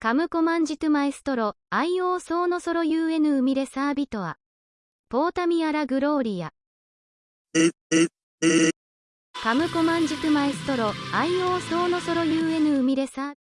カムコマンジトゥマエストロ、アイオーソーノソロ UN ウミレサービトア。ポータミアラグローリア。カムコマンジトゥマエストロ、アイオーソーノソロ UN ウミレサービ